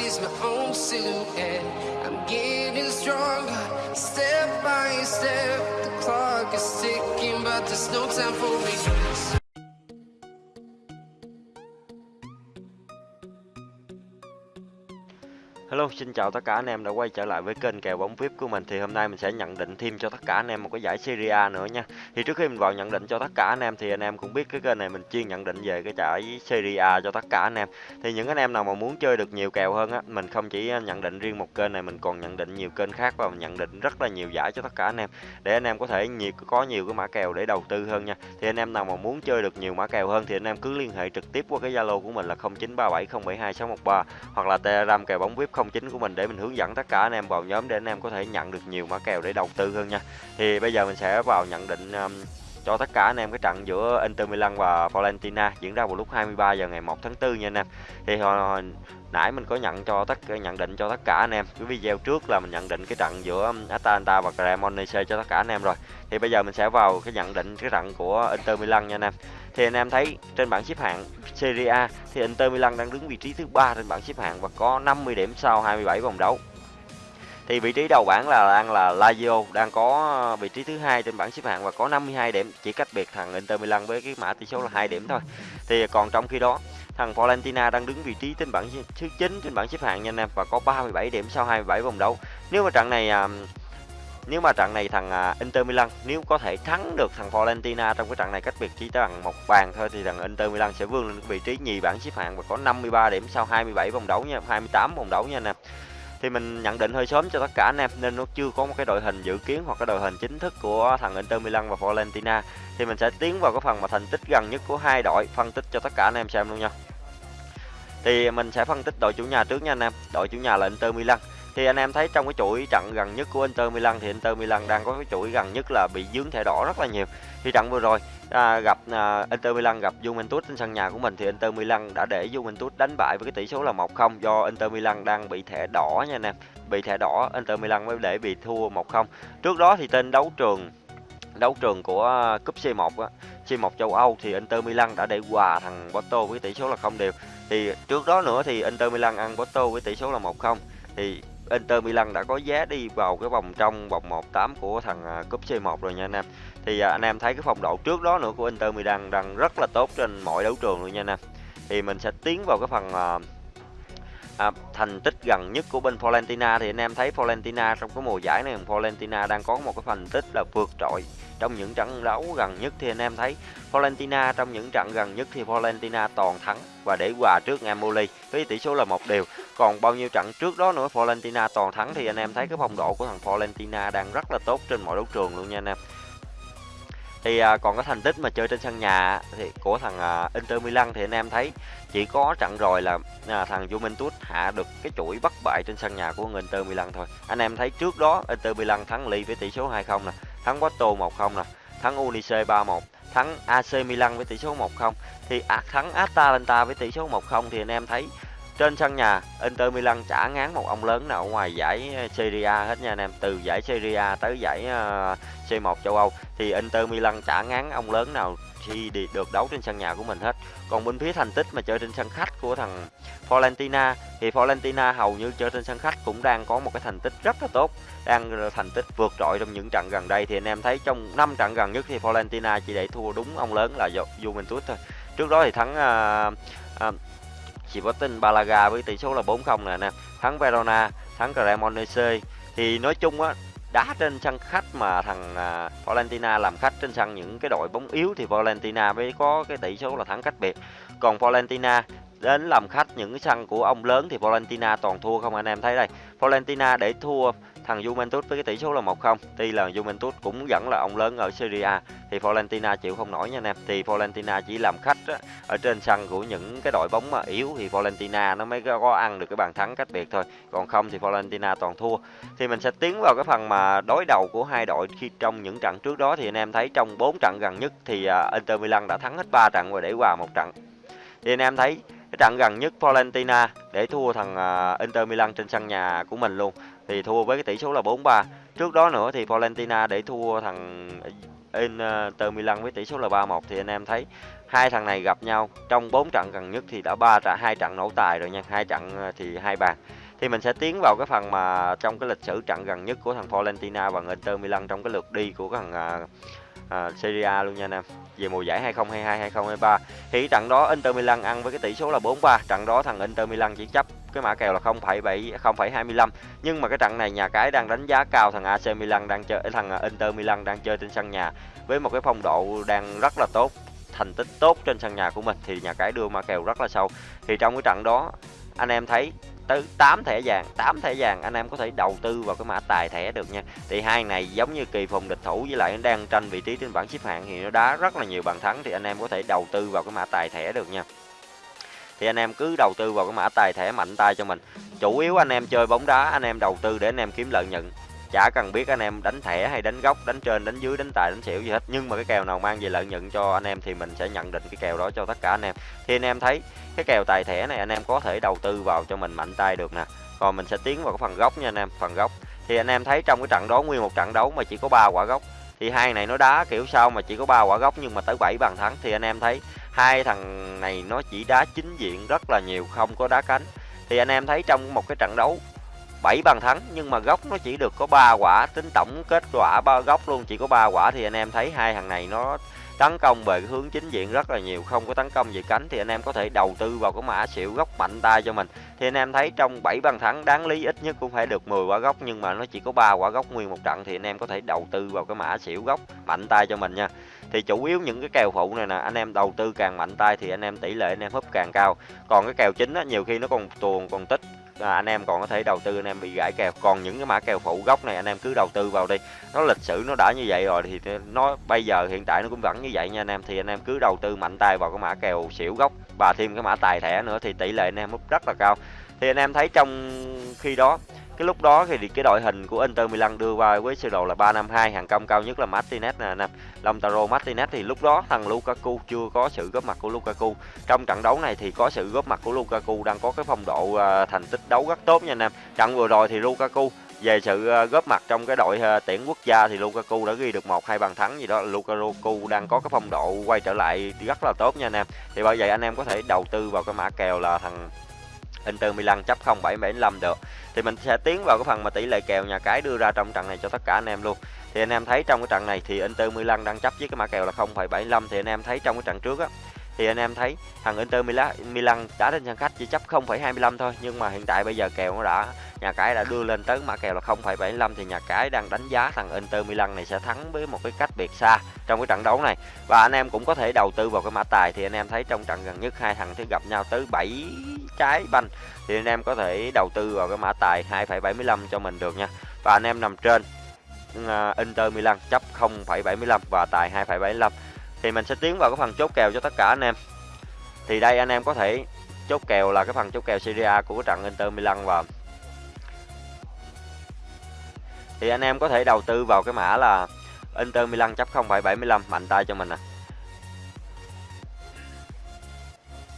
sees my own silhouette. I'm getting stronger, step by step. The clock is ticking, but there's no time for regrets. Hello, xin chào tất cả anh em đã quay trở lại với kênh kèo bóng VIP của mình thì hôm nay mình sẽ nhận định thêm cho tất cả anh em một cái giải Serie A nữa nha. Thì trước khi mình vào nhận định cho tất cả anh em thì anh em cũng biết cái kênh này mình chuyên nhận định về cái giải Serie A cho tất cả anh em. Thì những anh em nào mà muốn chơi được nhiều kèo hơn á, mình không chỉ nhận định riêng một kênh này mình còn nhận định nhiều kênh khác và mình nhận định rất là nhiều giải cho tất cả anh em để anh em có thể nhiều có nhiều cái mã kèo để đầu tư hơn nha. Thì anh em nào mà muốn chơi được nhiều mã kèo hơn thì anh em cứ liên hệ trực tiếp qua cái Zalo của mình là 0937072613 hoặc là Telegram kèo bóng VIP 09 của mình để mình hướng dẫn tất cả anh em vào nhóm để anh em có thể nhận được nhiều mã kèo để đầu tư hơn nha. Thì bây giờ mình sẽ vào nhận định um, cho tất cả anh em cái trận giữa Inter Milan và Valentina diễn ra vào lúc 23 giờ ngày 1 tháng 4 nha anh em. Thì hồi, hồi nãy mình có nhận cho tất nhận định cho tất cả anh em cái video trước là mình nhận định cái trận giữa Atalanta và Cremonese cho tất cả anh em rồi. Thì bây giờ mình sẽ vào cái nhận định cái trận của Inter Milan nha anh em. Thì anh em thấy trên bảng xếp hạng Serie A thì Inter Milan đang đứng vị trí thứ ba trên bảng xếp hạng và có 50 điểm sau 27 vòng đấu. Thì vị trí đầu bảng là đang là Lazio đang có vị trí thứ hai trên bảng xếp hạng và có 52 điểm, chỉ cách biệt thằng Inter Milan với cái mã tỷ số là hai điểm thôi. Thì còn trong khi đó thằng Valentina đang đứng vị trí trên bảng thứ 9 trên bảng xếp hạng nha anh em và có 37 điểm sau 27 vòng đấu. Nếu mà trận này à, nếu mà trận này thằng à, Inter Milan nếu có thể thắng được thằng Valentina trong cái trận này cách biệt chỉ bằng một bàn thôi thì thằng Inter Milan sẽ vươn lên vị trí nhì bảng xếp hạng và có 53 điểm sau 27 vòng đấu nha, 28 vòng đấu nha anh em. Thì mình nhận định hơi sớm cho tất cả anh em nên nó chưa có một cái đội hình dự kiến hoặc cái đội hình chính thức của thằng Inter Milan và Valentina Thì mình sẽ tiến vào cái phần mà thành tích gần nhất của hai đội, phân tích cho tất cả anh em xem luôn nha. Thì mình sẽ phân tích đội chủ nhà trước nha anh em. Đội chủ nhà là Inter Milan thì anh em thấy trong cái chuỗi trận gần nhất của Inter Milan thì Inter Milan đang có cái chuỗi gần nhất là bị dướng thẻ đỏ rất là nhiều. Thì trận vừa rồi à, gặp à, Inter Milan gặp Juventus trên sân nhà của mình thì Inter Milan đã để Juventus đánh bại với cái tỷ số là 1-0 do Inter Milan đang bị thẻ đỏ nha anh em. Bị thẻ đỏ Inter Milan mới để bị thua 1-0. Trước đó thì tên đấu trường đấu trường của cúp C1 á, C1 châu Âu thì Inter Milan đã để hòa thằng Porto với tỷ số là không đều. Thì trước đó nữa thì Inter Milan ăn Porto với tỷ số là 1-0 thì Inter Milan đã có giá đi vào cái vòng trong vòng 1/8 của thằng à, cúp C1 rồi nha anh em. Thì à, anh em thấy cái phong độ trước đó nữa của Inter Milan đang rất là tốt trên mọi đấu trường luôn nha anh em. Thì mình sẽ tiến vào cái phần à, à, thành tích gần nhất của bên Fiorentina thì anh em thấy Fiorentina trong cái mùa giải này Fiorentina đang có một cái thành tích là vượt trội trong những trận đấu gần nhất thì anh em thấy Fiorentina trong những trận gần nhất thì Fiorentina toàn thắng và để hòa trước Empoli với tỷ số là một đều còn bao nhiêu trận trước đó nữa Florentina toàn thắng thì anh em thấy cái phong độ của thằng Florentina đang rất là tốt trên mọi đấu trường luôn nha anh em. Thì à, còn cái thành tích mà chơi trên sân nhà thì của thằng à, Inter Milan thì anh em thấy chỉ có trận rồi là à, thằng Juventus hạ được cái chuỗi bất bại trên sân nhà của Inter Milan thôi. Anh em thấy trước đó Inter Milan thắng Ly với tỷ số 2-0 nè thắng Porto 1-0 nè thắng Unice 3-1 thắng AC Milan với tỷ số 1-0 thì à, thắng Atalanta với tỷ số 1-0 thì anh em thấy trên sân nhà Inter Milan chả ngán một ông lớn nào ở ngoài giải ờ, Serie A hết nha anh em. Từ giải Serie A tới giải ờ, C1 châu Âu. Thì Inter Milan chả ngán ông lớn nào khi đi được đấu trên sân nhà của mình hết. Còn bên phía thành tích mà chơi trên sân khách của thằng Fiorentina thì Fiorentina hầu như chơi trên sân khách cũng đang có một cái thành tích rất là tốt. Đang thành tích vượt trội trong những trận gần đây. Thì anh em thấy trong 5 trận gần nhất thì Fiorentina chỉ để thua đúng ông lớn là Juventus thôi. Trước đó thì thắng uh, uh, chỉ có tin Balaga với tỷ số là 4-0 nè nè. Thắng Verona thắng Cremonese thì nói chung á đá trên sân khách mà thằng à, uh, Valentina làm khách trên sân những cái đội bóng yếu thì Valentina mới có cái tỷ số là thắng cách biệt. Còn Valentina đến làm khách những cái sân của ông lớn thì Valentina toàn thua không anh em thấy đây. Valentina để thua thằng Juventus với cái tỷ số là 1-0 tuy là Juventus cũng vẫn là ông lớn ở Serie A thì Fiorentina chịu không nổi nha anh em. Thì Fiorentina chỉ làm khách á, ở trên sân của những cái đội bóng mà yếu thì Fiorentina nó mới có ăn được cái bàn thắng cách biệt thôi. Còn không thì Fiorentina toàn thua. Thì mình sẽ tiến vào cái phần mà đối đầu của hai đội khi trong những trận trước đó thì anh em thấy trong 4 trận gần nhất thì à, Inter Milan đã thắng hết 3 trận và để hòa một trận. Thì anh em thấy cái trận gần nhất Fiorentina để thua thằng à, Inter Milan trên sân nhà của mình luôn thì thua với cái tỷ số là 4-3 trước đó nữa thì Valentina để thua thằng Inter Milan với tỷ số là 3-1 thì anh em thấy hai thằng này gặp nhau trong bốn trận gần nhất thì đã ba trận hai trận nổ tài rồi nha. Hai trận ờ, thì hai bàn. Thì mình sẽ tiến vào cái phần mà trong cái lịch sử trận gần nhất của thằng Valentina và Inter Milan trong cái lượt đi của thằng uh, à, Serie A luôn nha anh em. Về mùa giải 2022 2023 thì trận đó Inter Milan ăn với cái tỷ số là 4-3 trận đó thằng Inter Milan chỉ chấp cái mã kèo là 0,7 0,25 nhưng mà cái trận này nhà cái đang đánh giá cao thằng AC Milan đang chơi thằng Inter Milan đang chơi trên sân nhà với một cái phong độ đang rất là tốt thành tích tốt trên sân nhà của mình. Thì nhà cái đưa mã kèo rất là sâu. Thì trong cái trận đó anh em thấy tới 8 thẻ vàng 8 thẻ vàng anh em có thể đầu tư vào cái mã tài thẻ được nha. Thì hai này giống như kỳ phùng địch thủ với lại đang tranh vị trí trên bảng xếp hạng thì nó đá rất là nhiều bàn thắng thì anh em có thể đầu tư vào cái mã tài thẻ được nha. Thì anh em cứ đầu tư vào cái mã tài thẻ mạnh tay cho mình. Chủ yếu anh em chơi bóng đá, anh em đầu tư để anh em kiếm lợi nhuận chả cần biết anh em đánh thẻ hay đánh góc, đánh trên, đánh dưới, đánh tài, đánh xỉu gì hết. Nhưng mà cái kèo nào mang về lợi nhuận cho anh em thì mình sẽ nhận định cái kèo đó cho tất cả anh em. Thì anh em thấy, cái kèo tài thẻ này anh em có thể đầu tư vào cho mình mạnh tay được nè. Còn mình sẽ tiến vào cái phần góc nha anh em, phần góc. Thì anh em thấy trong cái trận đó nguyên một trận đấu mà chỉ có ba quả góc, thì hai này nó đá kiểu sao mà chỉ có ba quả góc nhưng mà tới 7 bàn thắng. Thì anh em thấy hai thằng này nó chỉ đá chính diện rất là nhiều, không có đá cánh. Thì anh em thấy trong một cái trận đấu 7 bàn thắng, nhưng mà góc nó chỉ được có 3 quả, tính tổng kết quả ba góc luôn, chỉ có 3 quả thì anh em thấy hai thằng này nó tấn công về cái hướng chính diện rất là nhiều, không có tấn công về cánh thì anh em có thể đầu tư vào cái mã xỉu góc mạnh tay cho mình. Thì anh em thấy trong 7 bàn thắng, đáng lý ít nhất cũng phải được 10 quả góc, nhưng mà nó chỉ có 3 quả góc nguyên một trận thì anh em có thể đầu tư vào cái mã xỉu góc mạnh tay cho mình nha. Thì chủ yếu những cái kèo phụ này nè, anh em đầu tư càng mạnh tay thì anh em tỷ lệ anh em húp càng cao. Còn cái kèo chính á, nhiều khi nó còn tuồn, còn tích à, anh em còn có thể đầu tư anh em bị gãy kèo. Còn những cái mã kèo phụ gốc này anh em cứ đầu tư vào đi. Nó lịch sử nó đã như vậy rồi thì nó bây giờ hiện tại nó cũng vẫn như vậy nha anh em. Thì anh em cứ đầu tư mạnh tay vào cái mã kèo xỉu gốc và thêm cái mã tài thẻ nữa thì tỷ lệ anh em húp rất là cao. Thì anh em thấy trong khi đó cái lúc đó thì cái đội hình của Inter Milan đưa vào với sơ đồ là 352 hàng công cao nhất là Martinez nè anh em Lautaro Martinez. Thì lúc đó thằng Lukaku chưa có sự góp mặt của Lukaku. Trong trận đấu này thì có sự góp mặt của Lukaku đang có cái phong độ uh, thành tích đấu rất tốt nha anh em trận vừa rồi thì Lukaku về sự à, góp mặt trong cái đội à, tuyển quốc gia thì Lukaku đã ghi được một hai bàn thắng gì đó. Lukaku đang có cái phong độ quay trở lại rất là tốt nha anh em thì bởi vậy anh em có thể đầu tư vào cái mã kèo là thằng Inter Milan chấp 0,75 được. Thì mình sẽ tiến vào cái phần mà tỷ lệ kèo nhà cái đưa ra trong trận này cho tất cả anh em luôn. Thì anh em thấy trong cái trận này thì Inter Milan đang chấp với cái mã kèo là 0.75 thì anh em thấy trong cái trận trước á thì anh em thấy thằng Inter Milan Milan đã trên sân khách chỉ chấp 0,25 thôi nhưng mà hiện tại bây giờ kèo nó đã nhà cái đã đưa lên tới mã kèo là 0,75 thì nhà cái đang đánh giá thằng Inter Milan này sẽ thắng với một cái cách biệt xa trong cái trận đấu này. Và anh em cũng có thể đầu tư vào cái mã tài thì anh em thấy trong trận gần nhất hai thằng sẽ gặp nhau tới 7 trái banh thì anh em có thể đầu tư vào cái mã tài 2,75 cho mình được nha. Và anh em nằm trên ờ, Inter Milan chấp 0,75 và tài 2,75 thì mình sẽ tiến vào cái phần chốt kèo cho tất cả anh em thì đây anh em có thể chốt kèo là cái phần chốt kèo Serie A của cái trận Inter Milan và thì anh em có thể đầu tư vào cái mã là Inter Milan chấp 0,75 mạnh tay cho mình nè à.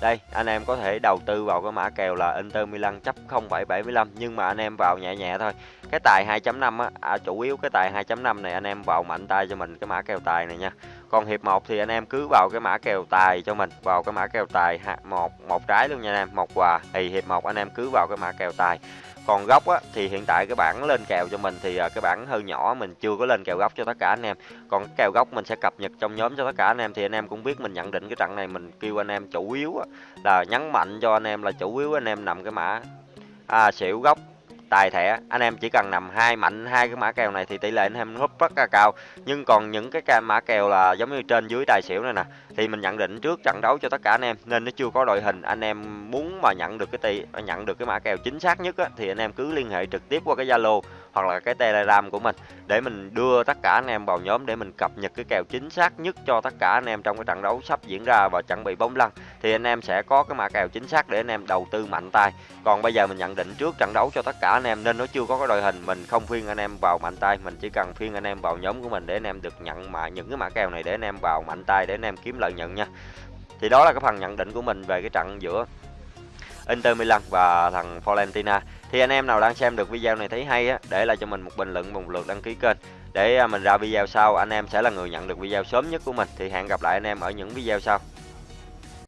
Đây, anh em có thể đầu tư vào cái mã kèo là Inter Milan chấp 0,75 nhưng mà anh em vào nhẹ nhẹ thôi. Cái tài 2.5 á, à, chủ yếu cái tài 2.5 này anh em vào mạnh tay cho mình cái mã kèo tài này nha. Còn hiệp 1 thì anh em cứ vào cái mã kèo tài cho mình, vào cái mã kèo tài một một trái luôn nha anh em, một quà. Thì hiệp 1 anh em cứ vào cái mã kèo tài còn góc á, thì hiện tại cái bảng lên kèo cho mình thì à, cái bảng hơi nhỏ mình chưa có lên kèo góc cho tất cả anh em còn cái kèo góc mình sẽ cập nhật trong nhóm cho tất cả anh em thì anh em cũng biết mình nhận định cái trận này mình kêu anh em chủ yếu á, là nhấn mạnh cho anh em là chủ yếu anh em nằm cái mã à, xỉu góc tài thẻ. Anh em chỉ cần nằm hai mạnh hai cái mã kèo này thì tỷ lệ anh em húp rất là cao. Nhưng còn những cái mã kèo là giống như trên dưới tài xỉu này nè thì mình nhận định trước trận đấu cho tất cả anh em nên nó chưa có đội hình. Anh em muốn mà nhận được cái tỷ nhận được cái mã kèo chính xác nhất á, thì anh em cứ liên hệ trực tiếp qua cái zalo hoặc là cái telegram của mình để mình đưa tất cả anh em vào nhóm để mình cập nhật cái kèo chính xác nhất cho tất cả anh em trong cái trận đấu sắp diễn ra và chuẩn bị bóng lăn thì anh em sẽ có cái mã kèo chính xác để anh em đầu tư mạnh tay còn bây giờ mình nhận định trước trận đấu cho tất cả anh em nên nó chưa có cái đội hình mình không phiên anh em vào mạnh tay mình chỉ cần phiên anh em vào nhóm của mình để anh em được nhận mà những cái mã kèo này để anh em vào mạnh tay để anh em kiếm lợi nhuận nha thì đó là cái phần nhận định của mình về cái trận giữa Inter Milan và thằng Florentina. thì anh em nào đang xem được video này thấy hay á, để lại cho mình một bình luận một lượt đăng ký kênh. Để à, mình ra video sau, anh em sẽ là người nhận được video sớm nhất của mình. Thì hẹn gặp lại anh em ở những video sau.